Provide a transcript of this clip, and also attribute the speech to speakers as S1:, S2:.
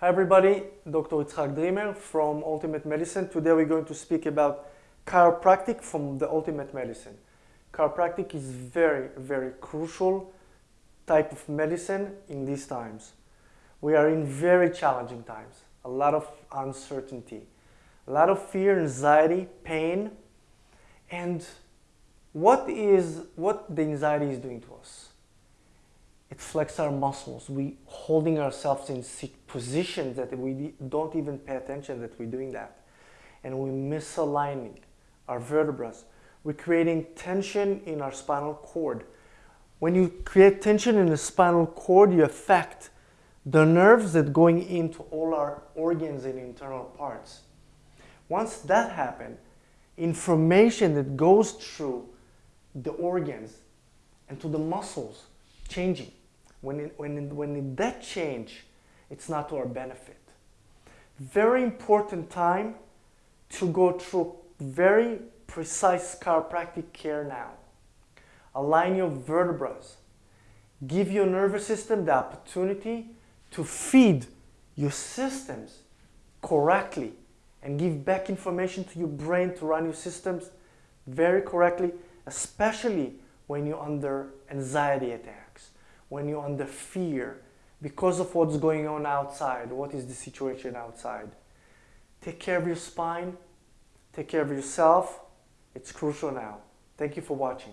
S1: Hi everybody, Dr. Itzhak Dreamer from Ultimate Medicine. Today we're going to speak about chiropractic from the Ultimate Medicine. Chiropractic is very, very crucial type of medicine in these times. We are in very challenging times, a lot of uncertainty, a lot of fear, anxiety, pain, and what is what the anxiety is doing to us? It flexes our muscles. We holding ourselves in positions that we don't even pay attention that we're doing that. And we're misaligning our vertebrae. We're creating tension in our spinal cord. When you create tension in the spinal cord, you affect the nerves that going into all our organs and internal parts. Once that happens, information that goes through the organs and to the muscles changing when, when, when that change, it's not to our benefit. Very important time to go through very precise chiropractic care now. Align your vertebrae. Give your nervous system the opportunity to feed your systems correctly and give back information to your brain to run your systems very correctly, especially when you're under anxiety attacks when you're under fear because of what's going on outside. What is the situation outside? Take care of your spine. Take care of yourself. It's crucial now. Thank you for watching.